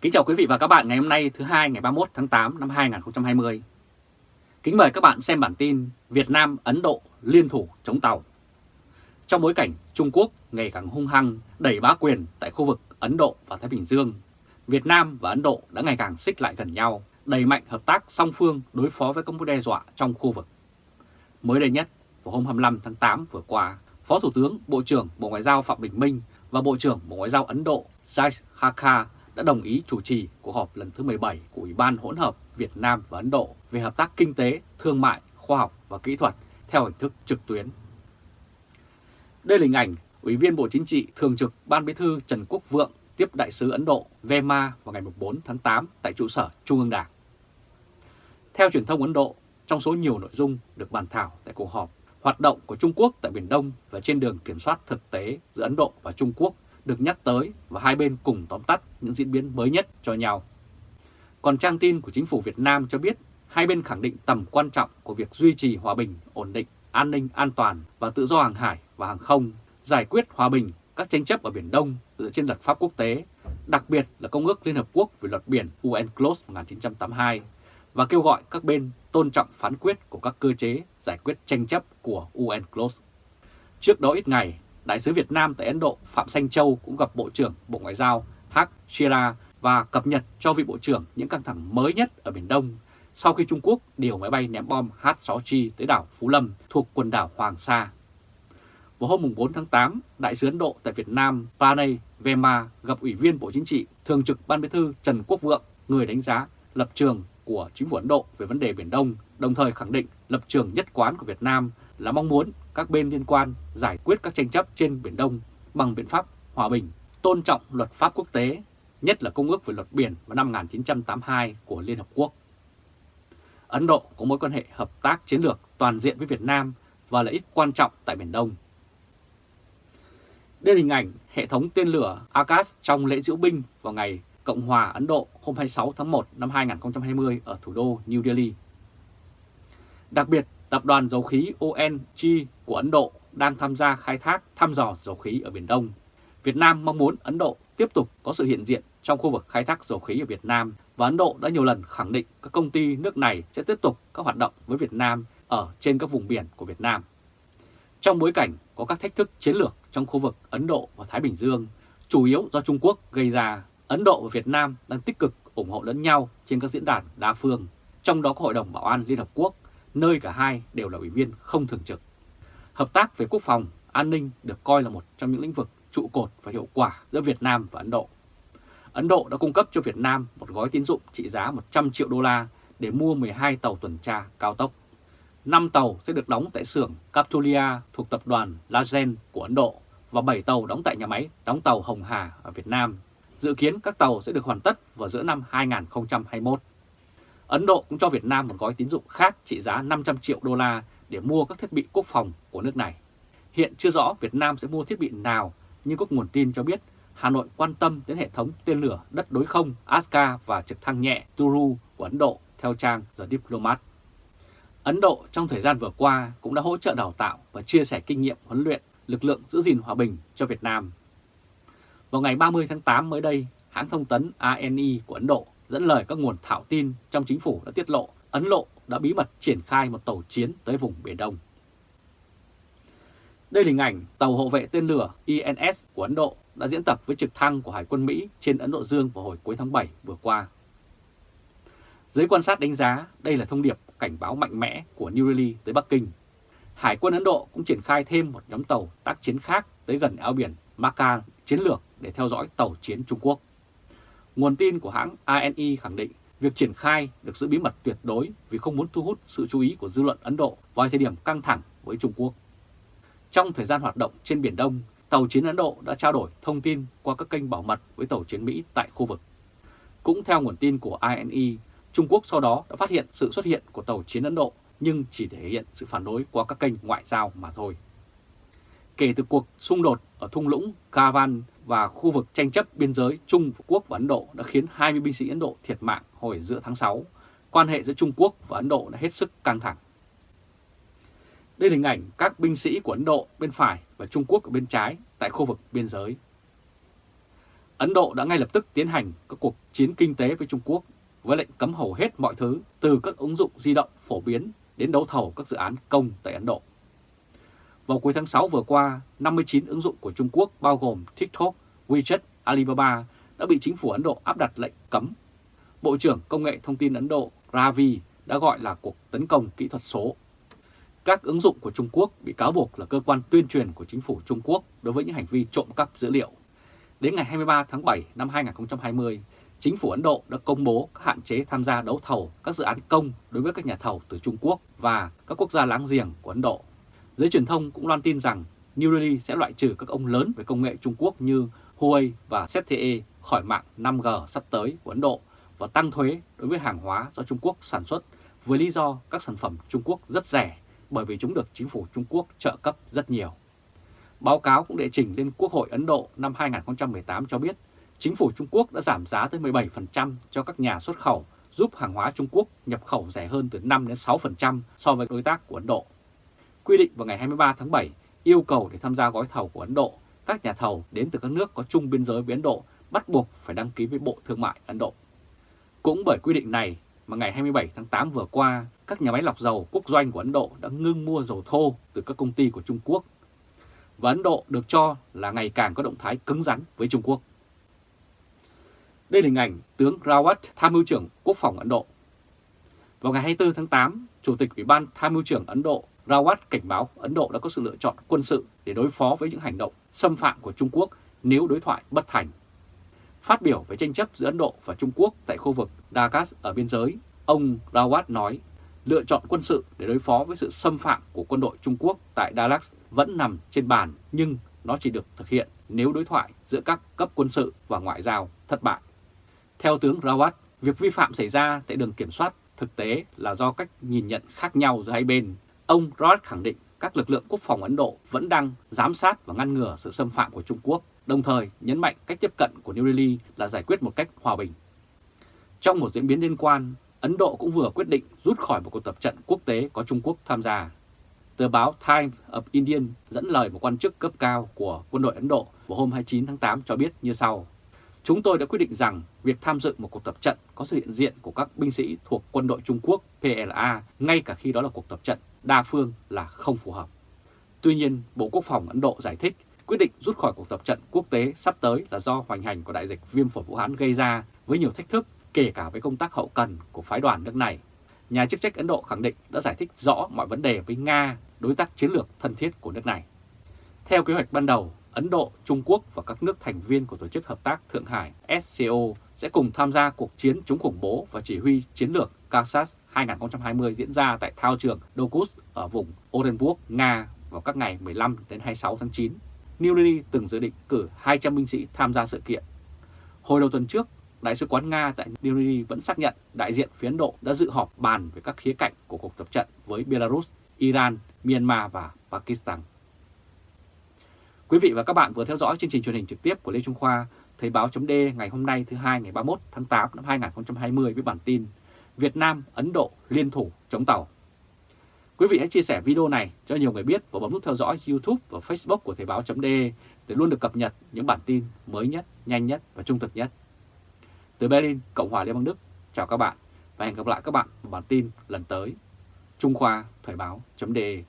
Kính chào quý vị và các bạn ngày hôm nay thứ hai ngày 31 tháng 8 năm 2020. Kính mời các bạn xem bản tin Việt Nam Ấn Độ liên thủ chống tàu. Trong bối cảnh Trung Quốc ngày càng hung hăng đẩy bá quyền tại khu vực Ấn Độ và Thái Bình Dương, Việt Nam và Ấn Độ đã ngày càng xích lại gần nhau, đẩy mạnh hợp tác song phương đối phó với các mối đe dọa trong khu vực. Mới đây nhất, vào hôm 25 tháng 8 vừa qua, Phó Thủ tướng Bộ trưởng Bộ Ngoại giao Phạm Bình Minh và Bộ trưởng Bộ Ngoại giao Ấn Độ Jai Hakha đã đồng ý chủ trì cuộc họp lần thứ 17 của Ủy ban hỗn hợp Việt Nam và Ấn Độ về hợp tác kinh tế, thương mại, khoa học và kỹ thuật theo hình thức trực tuyến. Đây là hình ảnh Ủy viên Bộ Chính trị Thường trực Ban Bí thư Trần Quốc Vượng tiếp Đại sứ Ấn Độ Vema vào ngày 4 tháng 8 tại trụ sở Trung ương Đảng. Theo truyền thông Ấn Độ, trong số nhiều nội dung được bàn thảo tại cuộc họp, hoạt động của Trung Quốc tại Biển Đông và trên đường kiểm soát thực tế giữa Ấn Độ và Trung Quốc được nhắc tới và hai bên cùng tóm tắt những diễn biến mới nhất cho nhau. Còn trang tin của chính phủ Việt Nam cho biết hai bên khẳng định tầm quan trọng của việc duy trì hòa bình, ổn định, an ninh, an toàn và tự do hàng hải và hàng không, giải quyết hòa bình các tranh chấp ở Biển Đông dựa trên luật pháp quốc tế, đặc biệt là Công ước Liên Hợp Quốc về luật biển UNCLOS 1982 và kêu gọi các bên tôn trọng phán quyết của các cơ chế giải quyết tranh chấp của UNCLOS. Trước đó ít ngày, Đại sứ Việt Nam tại Ấn Độ Phạm Sanh Châu cũng gặp Bộ trưởng Bộ Ngoại giao Hak Shira và cập nhật cho vị Bộ trưởng những căng thẳng mới nhất ở Biển Đông sau khi Trung Quốc điều máy bay ném bom H-6Chi tới đảo Phú Lâm thuộc quần đảo Hoàng Sa. Vào hôm 4 tháng 8, Đại sứ Ấn Độ tại Việt Nam Pranay Vema gặp Ủy viên Bộ Chính trị Thường trực Ban Bí thư Trần Quốc Vượng, người đánh giá lập trường của chính phủ Ấn Độ về vấn đề Biển Đông, đồng thời khẳng định lập trường nhất quán của Việt Nam là mong muốn các bên liên quan giải quyết các tranh chấp trên Biển Đông bằng biện pháp hòa bình, tôn trọng luật pháp quốc tế, nhất là Công ước về luật biển vào năm 1982 của Liên Hợp Quốc. Ấn Độ có mối quan hệ hợp tác chiến lược toàn diện với Việt Nam và lợi ích quan trọng tại Biển Đông. Đây là hình ảnh hệ thống tên lửa Akash trong lễ diễu binh vào ngày Cộng hòa Ấn Độ hôm 26 tháng 1 năm 2020 ở thủ đô New Delhi. Đặc biệt, Tập đoàn dầu khí ONG của Ấn Độ đang tham gia khai thác thăm dò dầu khí ở Biển Đông. Việt Nam mong muốn Ấn Độ tiếp tục có sự hiện diện trong khu vực khai thác dầu khí ở Việt Nam và Ấn Độ đã nhiều lần khẳng định các công ty nước này sẽ tiếp tục các hoạt động với Việt Nam ở trên các vùng biển của Việt Nam. Trong bối cảnh có các thách thức chiến lược trong khu vực Ấn Độ và Thái Bình Dương, chủ yếu do Trung Quốc gây ra, Ấn Độ và Việt Nam đang tích cực ủng hộ lẫn nhau trên các diễn đàn đa phương, trong đó có Hội đồng Bảo an Liên Hợp Quốc nơi cả hai đều là ủy viên không thường trực. Hợp tác về quốc phòng, an ninh được coi là một trong những lĩnh vực trụ cột và hiệu quả giữa Việt Nam và Ấn Độ. Ấn Độ đã cung cấp cho Việt Nam một gói tín dụng trị giá 100 triệu đô la để mua 12 tàu tuần tra cao tốc. 5 tàu sẽ được đóng tại xưởng Captulia thuộc tập đoàn Lazen của Ấn Độ và 7 tàu đóng tại nhà máy đóng tàu Hồng Hà ở Việt Nam. Dự kiến các tàu sẽ được hoàn tất vào giữa năm 2021. Ấn Độ cũng cho Việt Nam một gói tín dụng khác trị giá 500 triệu đô la để mua các thiết bị quốc phòng của nước này. Hiện chưa rõ Việt Nam sẽ mua thiết bị nào, nhưng có nguồn tin cho biết Hà Nội quan tâm đến hệ thống tên lửa đất đối không Aska và trực thăng nhẹ Turu của Ấn Độ theo trang The Diplomat. Ấn Độ trong thời gian vừa qua cũng đã hỗ trợ đào tạo và chia sẻ kinh nghiệm huấn luyện lực lượng giữ gìn hòa bình cho Việt Nam. Vào ngày 30 tháng 8 mới đây, hãng thông tấn ANI của Ấn Độ dẫn lời các nguồn thạo tin trong chính phủ đã tiết lộ, Ấn Độ đã bí mật triển khai một tàu chiến tới vùng Biển Đông. Đây là hình ảnh tàu hộ vệ tên lửa INS của Ấn Độ đã diễn tập với trực thăng của Hải quân Mỹ trên Ấn Độ Dương vào hồi cuối tháng 7 vừa qua. Giới quan sát đánh giá, đây là thông điệp cảnh báo mạnh mẽ của New Delhi tới Bắc Kinh. Hải quân Ấn Độ cũng triển khai thêm một nhóm tàu tác chiến khác tới gần eo biển Macau chiến lược để theo dõi tàu chiến Trung Quốc. Nguồn tin của hãng ANI khẳng định việc triển khai được giữ bí mật tuyệt đối vì không muốn thu hút sự chú ý của dư luận Ấn Độ vào thời điểm căng thẳng với Trung Quốc. Trong thời gian hoạt động trên Biển Đông, tàu chiến Ấn Độ đã trao đổi thông tin qua các kênh bảo mật với tàu chiến Mỹ tại khu vực. Cũng theo nguồn tin của ANI, Trung Quốc sau đó đã phát hiện sự xuất hiện của tàu chiến Ấn Độ nhưng chỉ thể hiện sự phản đối qua các kênh ngoại giao mà thôi. Kể từ cuộc xung đột ở thung lũng Kavan và khu vực tranh chấp biên giới Trung Quốc và Ấn Độ đã khiến 20 binh sĩ Ấn Độ thiệt mạng hồi giữa tháng 6. Quan hệ giữa Trung Quốc và Ấn Độ đã hết sức căng thẳng. Đây là hình ảnh các binh sĩ của Ấn Độ bên phải và Trung Quốc ở bên trái tại khu vực biên giới. Ấn Độ đã ngay lập tức tiến hành các cuộc chiến kinh tế với Trung Quốc với lệnh cấm hầu hết mọi thứ, từ các ứng dụng di động phổ biến đến đấu thầu các dự án công tại Ấn Độ. Vào cuối tháng 6 vừa qua, 59 ứng dụng của Trung Quốc bao gồm TikTok, WeChat, Alibaba đã bị chính phủ Ấn Độ áp đặt lệnh cấm. Bộ trưởng Công nghệ Thông tin Ấn Độ Ravi đã gọi là cuộc tấn công kỹ thuật số. Các ứng dụng của Trung Quốc bị cáo buộc là cơ quan tuyên truyền của chính phủ Trung Quốc đối với những hành vi trộm cắp dữ liệu. Đến ngày 23 tháng 7 năm 2020, chính phủ Ấn Độ đã công bố các hạn chế tham gia đấu thầu các dự án công đối với các nhà thầu từ Trung Quốc và các quốc gia láng giềng của Ấn Độ. Giới truyền thông cũng loan tin rằng New Delhi sẽ loại trừ các ông lớn về công nghệ Trung Quốc như Huawei và ZTE khỏi mạng 5G sắp tới của Ấn Độ và tăng thuế đối với hàng hóa do Trung Quốc sản xuất với lý do các sản phẩm Trung Quốc rất rẻ bởi vì chúng được chính phủ Trung Quốc trợ cấp rất nhiều. Báo cáo cũng đệ trình lên Quốc hội Ấn Độ năm 2018 cho biết chính phủ Trung Quốc đã giảm giá tới 17% cho các nhà xuất khẩu, giúp hàng hóa Trung Quốc nhập khẩu rẻ hơn từ 5 đến 6% so với đối tác của Ấn Độ. Quy định vào ngày 23 tháng 7 yêu cầu để tham gia gói thầu của Ấn Độ, các nhà thầu đến từ các nước có chung biên giới với Ấn Độ bắt buộc phải đăng ký với Bộ Thương mại Ấn Độ. Cũng bởi quy định này mà ngày 27 tháng 8 vừa qua, các nhà máy lọc dầu quốc doanh của Ấn Độ đã ngưng mua dầu thô từ các công ty của Trung Quốc. Và Ấn Độ được cho là ngày càng có động thái cứng rắn với Trung Quốc. Đây là hình ảnh tướng Rawat, tham mưu trưởng Quốc phòng Ấn Độ. Vào ngày 24 tháng 8, Chủ tịch Ủy ban tham mưu trưởng Ấn Độ Rawat cảnh báo Ấn Độ đã có sự lựa chọn quân sự để đối phó với những hành động xâm phạm của Trung Quốc nếu đối thoại bất thành. Phát biểu về tranh chấp giữa Ấn Độ và Trung Quốc tại khu vực Dagas ở biên giới, ông Rawat nói lựa chọn quân sự để đối phó với sự xâm phạm của quân đội Trung Quốc tại Dallas vẫn nằm trên bàn nhưng nó chỉ được thực hiện nếu đối thoại giữa các cấp quân sự và ngoại giao thất bại. Theo tướng Rawat, việc vi phạm xảy ra tại đường kiểm soát thực tế là do cách nhìn nhận khác nhau giữa hai bên. Ông roth khẳng định các lực lượng quốc phòng Ấn Độ vẫn đang giám sát và ngăn ngừa sự xâm phạm của Trung Quốc, đồng thời nhấn mạnh cách tiếp cận của New Delhi là giải quyết một cách hòa bình. Trong một diễn biến liên quan, Ấn Độ cũng vừa quyết định rút khỏi một cuộc tập trận quốc tế có Trung Quốc tham gia. Tờ báo Times of Indian dẫn lời một quan chức cấp cao của quân đội Ấn Độ vào hôm 29 tháng 8 cho biết như sau. Chúng tôi đã quyết định rằng việc tham dự một cuộc tập trận có sự hiện diện của các binh sĩ thuộc quân đội Trung Quốc PLA ngay cả khi đó là cuộc tập trận đa phương là không phù hợp. Tuy nhiên, Bộ Quốc phòng Ấn Độ giải thích quyết định rút khỏi cuộc tập trận quốc tế sắp tới là do hoành hành của đại dịch viêm phổi Vũ Hán gây ra với nhiều thách thức kể cả với công tác hậu cần của phái đoàn nước này. Nhà chức trách Ấn Độ khẳng định đã giải thích rõ mọi vấn đề với Nga, đối tác chiến lược thân thiết của nước này. Theo kế hoạch ban đầu, Ấn Độ, Trung Quốc và các nước thành viên của Tổ chức Hợp tác Thượng Hải SCO sẽ cùng tham gia cuộc chiến chống khủng bố và chỉ huy chiến lược Kansas 2020 diễn ra tại thao trường Dokus ở vùng Orenburg, Nga vào các ngày 15 đến 26 tháng 9. New Delhi từng dự định cử 200 binh sĩ tham gia sự kiện. Hồi đầu tuần trước, Đại sứ quán Nga tại New Delhi vẫn xác nhận đại diện phía Ấn Độ đã dự họp bàn về các khía cạnh của cuộc tập trận với Belarus, Iran, Myanmar và Pakistan. Quý vị và các bạn vừa theo dõi chương trình truyền hình trực tiếp của Lê Trung Khoa, Thời báo chấm ngày hôm nay thứ hai ngày 31 tháng 8 năm 2020 với bản tin Việt Nam, Ấn Độ liên thủ chống tàu. Quý vị hãy chia sẻ video này cho nhiều người biết và bấm nút theo dõi YouTube và Facebook của Thời Báo .de để luôn được cập nhật những bản tin mới nhất, nhanh nhất và trung thực nhất. Từ Berlin, Cộng hòa Liên bang Đức, chào các bạn và hẹn gặp lại các bạn vào bản tin lần tới. Trung Khoa Thời Báo .de.